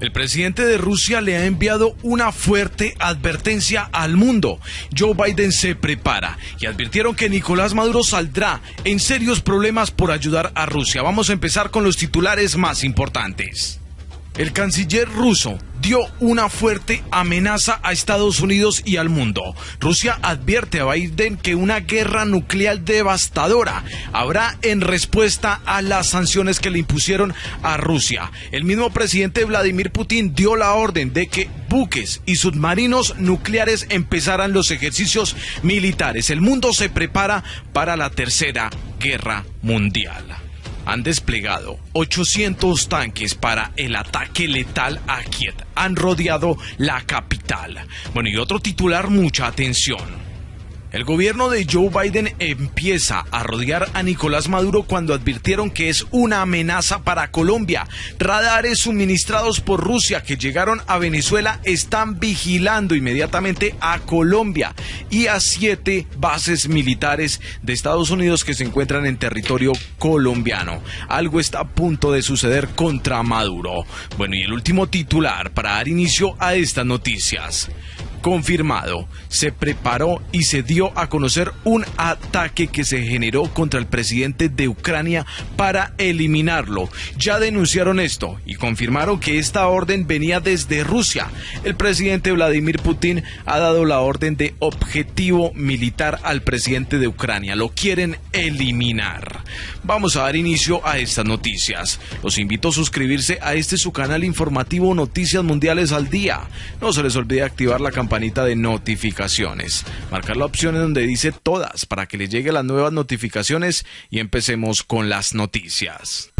El presidente de Rusia le ha enviado una fuerte advertencia al mundo. Joe Biden se prepara y advirtieron que Nicolás Maduro saldrá en serios problemas por ayudar a Rusia. Vamos a empezar con los titulares más importantes. El canciller ruso dio una fuerte amenaza a Estados Unidos y al mundo. Rusia advierte a Biden que una guerra nuclear devastadora habrá en respuesta a las sanciones que le impusieron a Rusia. El mismo presidente Vladimir Putin dio la orden de que buques y submarinos nucleares empezaran los ejercicios militares. El mundo se prepara para la tercera guerra mundial han desplegado 800 tanques para el ataque letal a Kiev. Han rodeado la capital. Bueno, y otro titular, mucha atención. El gobierno de Joe Biden empieza a rodear a Nicolás Maduro cuando advirtieron que es una amenaza para Colombia. Radares suministrados por Rusia que llegaron a Venezuela están vigilando inmediatamente a Colombia y a siete bases militares de Estados Unidos que se encuentran en territorio colombiano. Algo está a punto de suceder contra Maduro. Bueno, y el último titular para dar inicio a estas noticias confirmado. Se preparó y se dio a conocer un ataque que se generó contra el presidente de Ucrania para eliminarlo. Ya denunciaron esto y confirmaron que esta orden venía desde Rusia. El presidente Vladimir Putin ha dado la orden de objetivo militar al presidente de Ucrania. Lo quieren eliminar. Vamos a dar inicio a estas noticias. Los invito a suscribirse a este su canal informativo Noticias Mundiales al Día. No se les olvide activar la campaña campanita de notificaciones. Marcar la opción en donde dice todas para que les lleguen las nuevas notificaciones y empecemos con las noticias.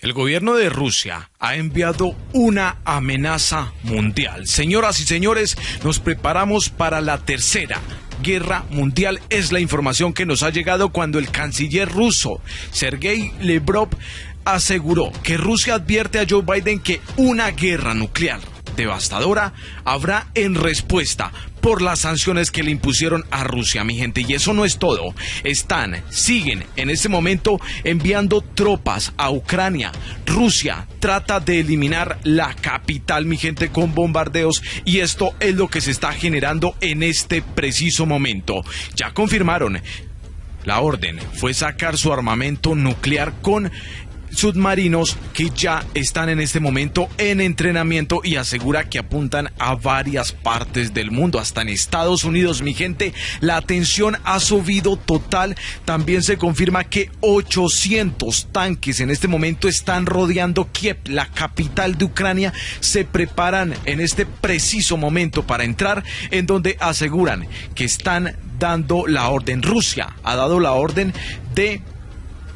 El gobierno de Rusia ha enviado una amenaza mundial. Señoras y señores, nos preparamos para la tercera guerra mundial. Es la información que nos ha llegado cuando el canciller ruso, Sergei Lebrov, aseguró que Rusia advierte a Joe Biden que una guerra nuclear devastadora habrá en respuesta por las sanciones que le impusieron a Rusia, mi gente. Y eso no es todo. Están, siguen en este momento enviando tropas a Ucrania. Rusia trata de eliminar la capital, mi gente, con bombardeos. Y esto es lo que se está generando en este preciso momento. Ya confirmaron la orden fue sacar su armamento nuclear con submarinos que ya están en este momento en entrenamiento y asegura que apuntan a varias partes del mundo, hasta en Estados Unidos, mi gente. La atención ha subido total. También se confirma que 800 tanques en este momento están rodeando Kiev, la capital de Ucrania. Se preparan en este preciso momento para entrar, en donde aseguran que están dando la orden. Rusia ha dado la orden de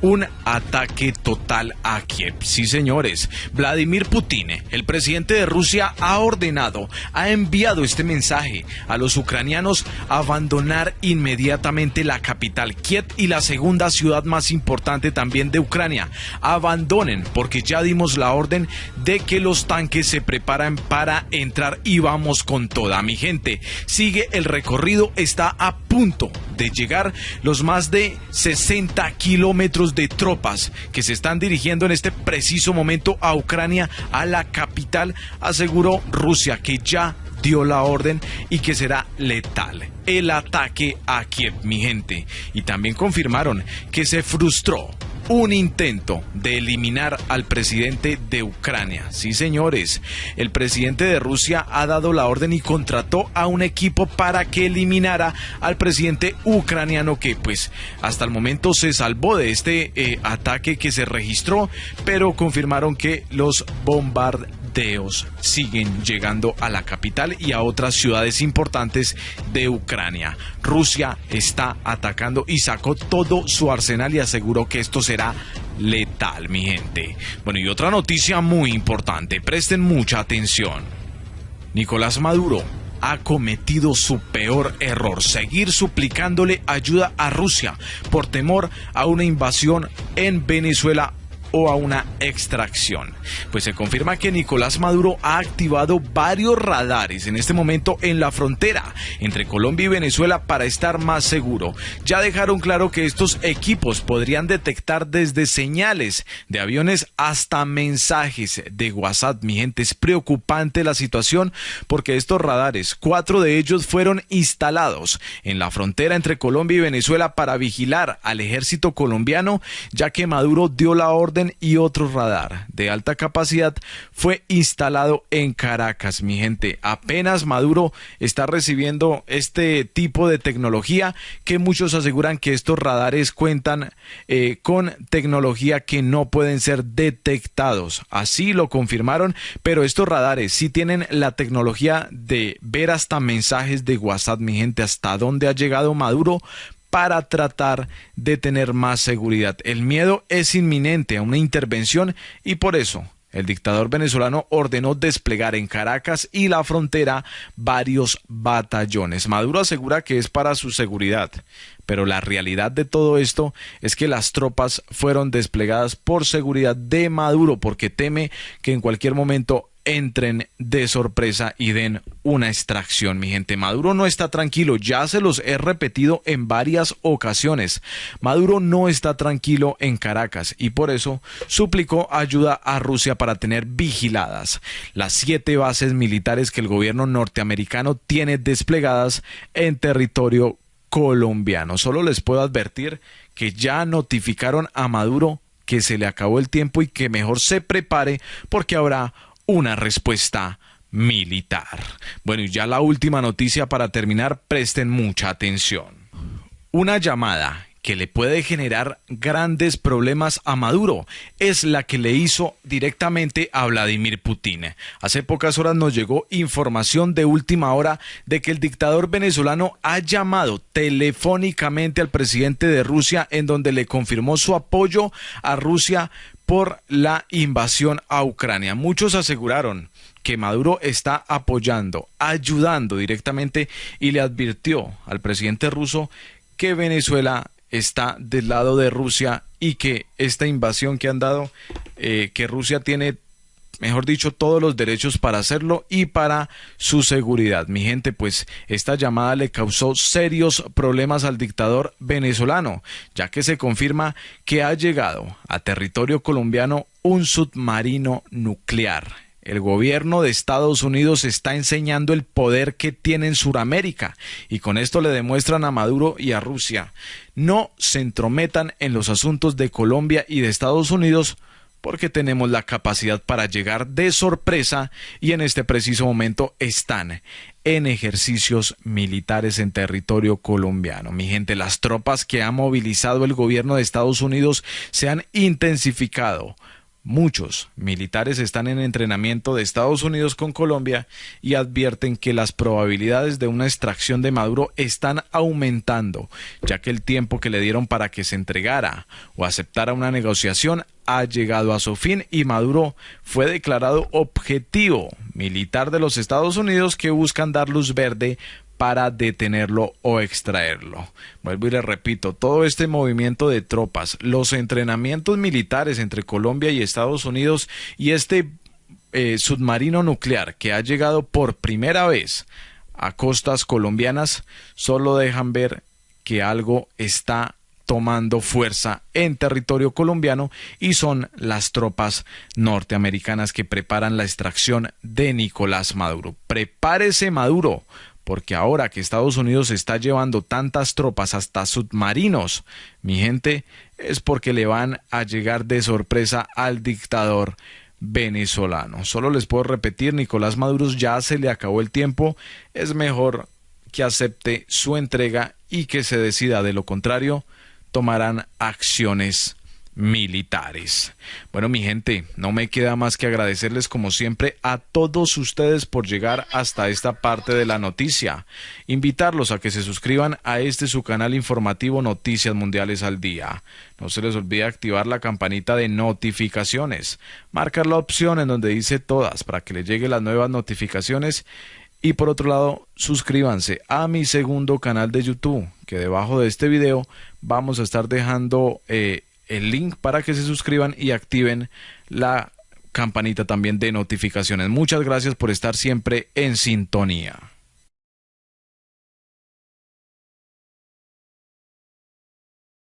un ataque total a Kiev. Sí, señores, Vladimir Putin, el presidente de Rusia, ha ordenado, ha enviado este mensaje a los ucranianos abandonar inmediatamente la capital Kiev y la segunda ciudad más importante también de Ucrania. Abandonen, porque ya dimos la orden de que los tanques se preparan para entrar y vamos con toda mi gente. Sigue el recorrido, está a punto de llegar los más de 60 kilómetros de tropas que se están dirigiendo en este preciso momento a Ucrania, a la capital, aseguró Rusia que ya dio la orden y que será letal el ataque a Kiev, mi gente. Y también confirmaron que se frustró un intento de eliminar al presidente de Ucrania. Sí, señores, el presidente de Rusia ha dado la orden y contrató a un equipo para que eliminara al presidente ucraniano que pues hasta el momento se salvó de este eh, ataque que se registró, pero confirmaron que los bombardeos siguen llegando a la capital y a otras ciudades importantes de Ucrania. Rusia está atacando y sacó todo su arsenal y aseguró que esto será letal, mi gente. Bueno, y otra noticia muy importante, presten mucha atención. Nicolás Maduro ha cometido su peor error, seguir suplicándole ayuda a Rusia por temor a una invasión en Venezuela a una extracción. Pues se confirma que Nicolás Maduro ha activado varios radares en este momento en la frontera entre Colombia y Venezuela para estar más seguro. Ya dejaron claro que estos equipos podrían detectar desde señales de aviones hasta mensajes de WhatsApp. Mi gente, es preocupante la situación porque estos radares, cuatro de ellos fueron instalados en la frontera entre Colombia y Venezuela para vigilar al ejército colombiano, ya que Maduro dio la orden y otro radar de alta capacidad fue instalado en Caracas. Mi gente, apenas Maduro está recibiendo este tipo de tecnología que muchos aseguran que estos radares cuentan eh, con tecnología que no pueden ser detectados. Así lo confirmaron, pero estos radares sí tienen la tecnología de ver hasta mensajes de WhatsApp, mi gente, hasta dónde ha llegado Maduro para tratar de tener más seguridad. El miedo es inminente a una intervención y por eso el dictador venezolano ordenó desplegar en Caracas y la frontera varios batallones. Maduro asegura que es para su seguridad, pero la realidad de todo esto es que las tropas fueron desplegadas por seguridad de Maduro porque teme que en cualquier momento entren de sorpresa y den una extracción. Mi gente, Maduro no está tranquilo, ya se los he repetido en varias ocasiones. Maduro no está tranquilo en Caracas y por eso suplicó ayuda a Rusia para tener vigiladas las siete bases militares que el gobierno norteamericano tiene desplegadas en territorio colombiano. Solo les puedo advertir que ya notificaron a Maduro que se le acabó el tiempo y que mejor se prepare porque habrá una respuesta militar. Bueno, y ya la última noticia para terminar, presten mucha atención. Una llamada que le puede generar grandes problemas a Maduro es la que le hizo directamente a Vladimir Putin. Hace pocas horas nos llegó información de última hora de que el dictador venezolano ha llamado telefónicamente al presidente de Rusia en donde le confirmó su apoyo a Rusia por la invasión a Ucrania. Muchos aseguraron que Maduro está apoyando, ayudando directamente y le advirtió al presidente ruso que Venezuela está del lado de Rusia y que esta invasión que han dado, eh, que Rusia tiene mejor dicho, todos los derechos para hacerlo y para su seguridad. Mi gente, pues esta llamada le causó serios problemas al dictador venezolano, ya que se confirma que ha llegado a territorio colombiano un submarino nuclear. El gobierno de Estados Unidos está enseñando el poder que tiene en Sudamérica y con esto le demuestran a Maduro y a Rusia. No se entrometan en los asuntos de Colombia y de Estados Unidos porque tenemos la capacidad para llegar de sorpresa y en este preciso momento están en ejercicios militares en territorio colombiano. Mi gente, las tropas que ha movilizado el gobierno de Estados Unidos se han intensificado Muchos militares están en entrenamiento de Estados Unidos con Colombia y advierten que las probabilidades de una extracción de Maduro están aumentando, ya que el tiempo que le dieron para que se entregara o aceptara una negociación ha llegado a su fin y Maduro fue declarado objetivo militar de los Estados Unidos que buscan dar luz verde para detenerlo o extraerlo. Vuelvo y le repito, todo este movimiento de tropas, los entrenamientos militares entre Colombia y Estados Unidos y este eh, submarino nuclear que ha llegado por primera vez a costas colombianas, solo dejan ver que algo está tomando fuerza en territorio colombiano y son las tropas norteamericanas que preparan la extracción de Nicolás Maduro. Prepárese Maduro, porque ahora que Estados Unidos está llevando tantas tropas hasta submarinos, mi gente, es porque le van a llegar de sorpresa al dictador venezolano. Solo les puedo repetir, Nicolás Maduro ya se le acabó el tiempo, es mejor que acepte su entrega y que se decida, de lo contrario, tomarán acciones militares. Bueno, mi gente, no me queda más que agradecerles como siempre a todos ustedes por llegar hasta esta parte de la noticia. Invitarlos a que se suscriban a este su canal informativo Noticias Mundiales al Día. No se les olvide activar la campanita de notificaciones. Marcar la opción en donde dice todas para que les lleguen las nuevas notificaciones. Y por otro lado, suscríbanse a mi segundo canal de YouTube, que debajo de este video vamos a estar dejando eh, el link para que se suscriban y activen la campanita también de notificaciones. Muchas gracias por estar siempre en sintonía.